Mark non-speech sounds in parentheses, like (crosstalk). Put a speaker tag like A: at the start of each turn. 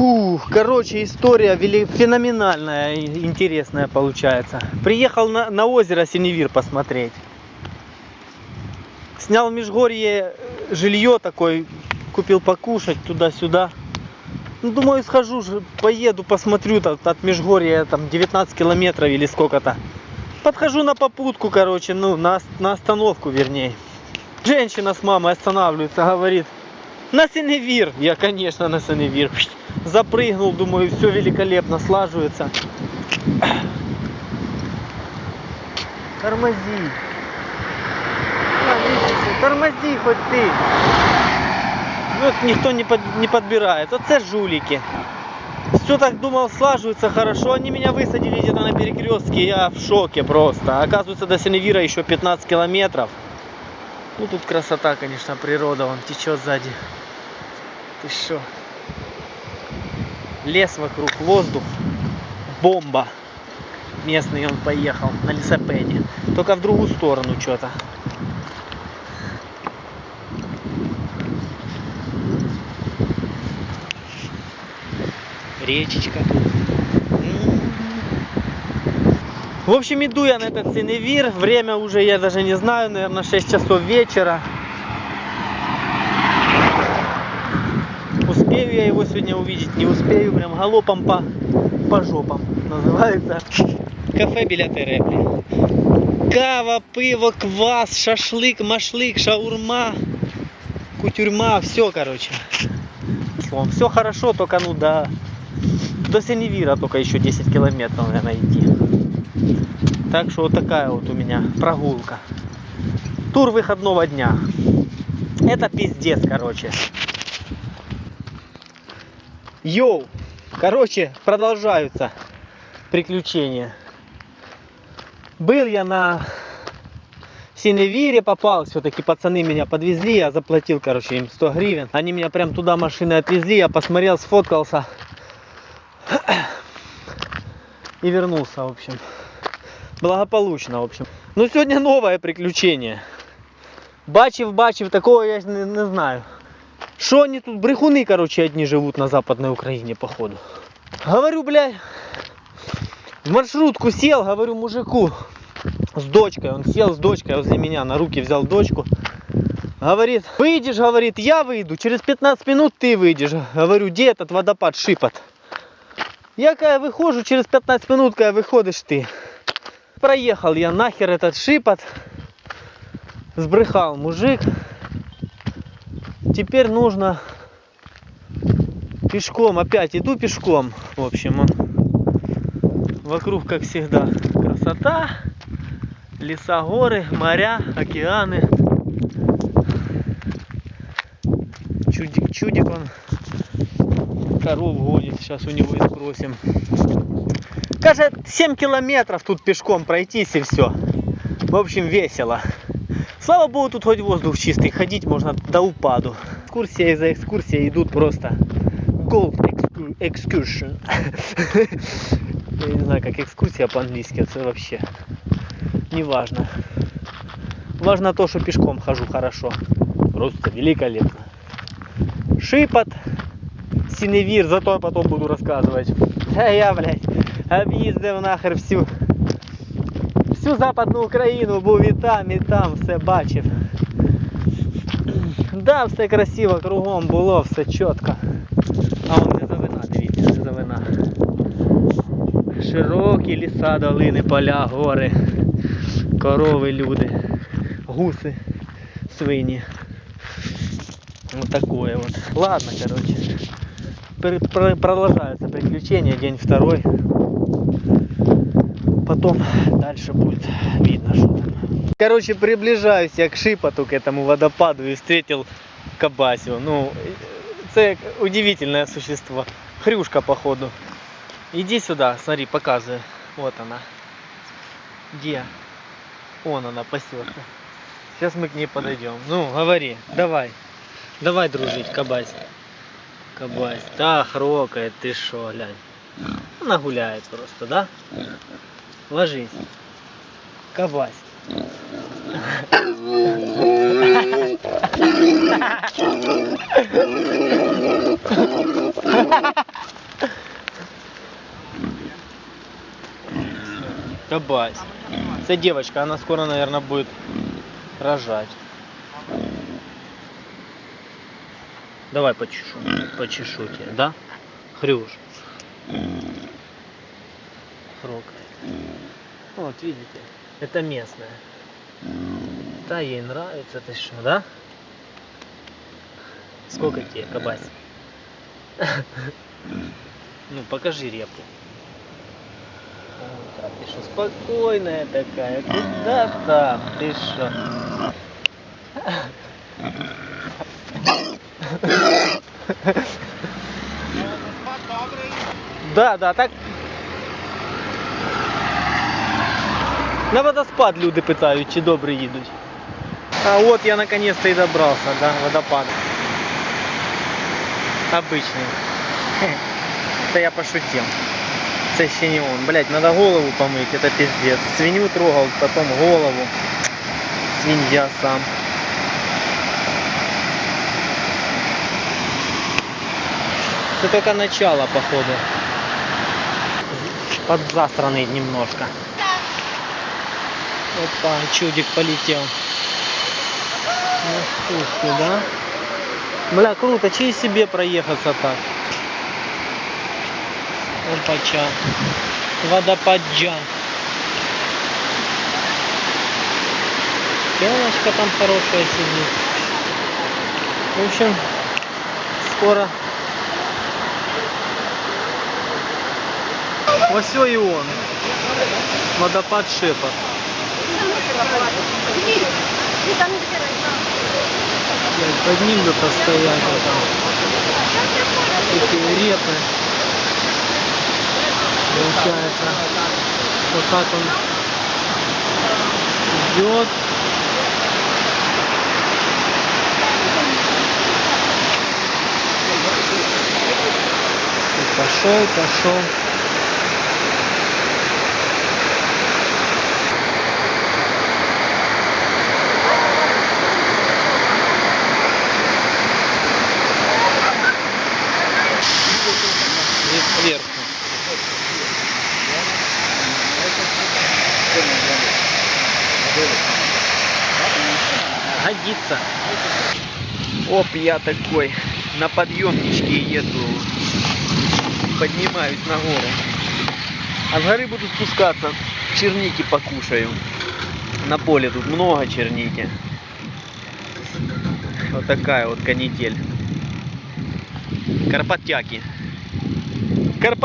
A: Фу, короче, история феноменальная интересная получается. Приехал на, на озеро Синевир посмотреть. Снял в Межгорье э, жилье такой, купил покушать туда-сюда. Ну, думаю, схожу, поеду, посмотрю, там, от Межгорья там 19 километров или сколько-то. Подхожу на попутку, короче, ну, на, на остановку, вернее. Женщина с мамой останавливается, говорит, на Синевир. Я, конечно, на Синевир. Запрыгнул, думаю, все великолепно слаживается. Тормози. Тормози хоть ты. Вот никто не, под- не подбирает. Вот это жулики. Все так думал, слаживается хорошо. Они меня высадили где-то на перекрестке. Я в шоке просто. Оказывается, до Синевира еще 15 километров. Ну тут красота, конечно, природа. Он течет сзади. Ты что? Лес вокруг, воздух. Бомба. Местный он поехал на лесопеде. Только в другую сторону что-то. Речечка. М. В общем, иду я на этот Синевир. Время уже я даже не знаю, наверное, 6 часов вечера. Успею я его сегодня увидеть, не успею, прям галопом по, по жопам называется. Кафе біля Тереплі. Кава, пиво, квас, шашлык, машлык, шаурма, кутюрьма, все, короче. Все хорошо, только ну до, до Синевира только еще 10 километров, наверное, идти. Так что вот такая вот у меня прогулка. Тур выходного дня. Это пиздец, короче. Йоу! Короче, продолжаются приключения. Был я на Синевире, попал, все-таки пацаны меня подвезли, я заплатил, короче, им 100 гривен. Они меня прям туда машиной отвезли, я посмотрел, сфоткался и вернулся, в общем. Благополучно, в общем. Ну, сегодня новое приключение. Бачив, бачив, такого я не, не знаю. Что они тут, брехуны, короче, одни живут на Западной Украине, походу. Говорю, блядь, в маршрутку сел, говорю мужику с дочкой. Он сел с дочкой возле меня, на руки взял дочку. Говорит, выйдешь, говорит, я выйду, через 15 минут ты выйдешь. Говорю, где этот водопад шипот? Я когда выхожу, через 15 минут, когда выходишь ты. Проехал я нахер этот шипот. Сбрехал мужик. Теперь нужно пешком, опять иду пешком. В общем, он вокруг, как всегда, красота, леса, горы, моря, океаны. Чудик, чудик он коров гонит, сейчас у него и спросим. Кажется, 7 километров тут пешком пройтись и все. В общем, весело. Слава богу, тут хоть воздух чистый, ходить можно до упаду. Экскурсия за экскурсией идут просто Gold excu- Excursion. (laughs) Я не знаю, как экскурсия по-английски, это вообще не важно. Важно то, что пешком хожу хорошо. Просто великолепно. Шипот, Синевир, зато я потом буду рассказывать. А я, блядь, об'їздив нахер всю всю Западну Україну, був і там, і там, все бачив. Да, все красиво, кругом було, все чітко. А он не завина, дивіться, не завина. Широкі ліса, долини, поля, гори, корови, люди, гуси, свині. Вот такое вот. Ладно, короче. Продолжаются приключения, день второй. Потом дальше будет видно, что там. Короче, приближаюсь я к Шипоту, к этому водопаду и встретил Кабасио. Ну, это удивительное существо. Хрюшка, походу. Иди сюда, смотри, показываю. Вот она. Где? Вон она пасется. Сейчас мы к ней подойдем. Ну, говори, давай. Давай дружить, Кабась. Кабась. да хрокает, ты що, глянь. Ну, Вона гуляет просто, да? Ложись. Кабась. Кабась. Это девочка, она скоро, наверное, будет рожать. Давай почешу. Почешу тебя, да? Хрюш. Хрокает. Вот, видите, это местная. Да, ей нравится, ты что, да? Сколько тебе, кабась? Ну, покажи репу. Ты что, спокойная такая, куда там, ты что? Да, да, так. На водоспад люди питають, чи добре їдуть. А от я наконец-то и добрался до водопада. Обычный. (laughs) Это я пошутил. Это ще не он. Блять, надо голову помыть, это пиздец. Свинью трогал, потом голову. Свинья сам. Это только начало, походу. Подзасранный немножко. Опа, чудик полетел. Ну, слушай, да? Бля, круто, чей себе проехаться так? Опача. Водопаджан. Телочка там хорошая сидит. В общем, скоро. Все и он. Водопад Шепот. Блядь, под ним бы постоять вот там. Такие репы. Получается, вот так он идет. Пошел, пошел. И сверху. Годится. Оп, я такой на подъемничке еду. Поднимаюсь на гору. А с горы буду спускаться. Черники покушаю. На поле тут много черники. Вот такая вот канитель. Карпатяки.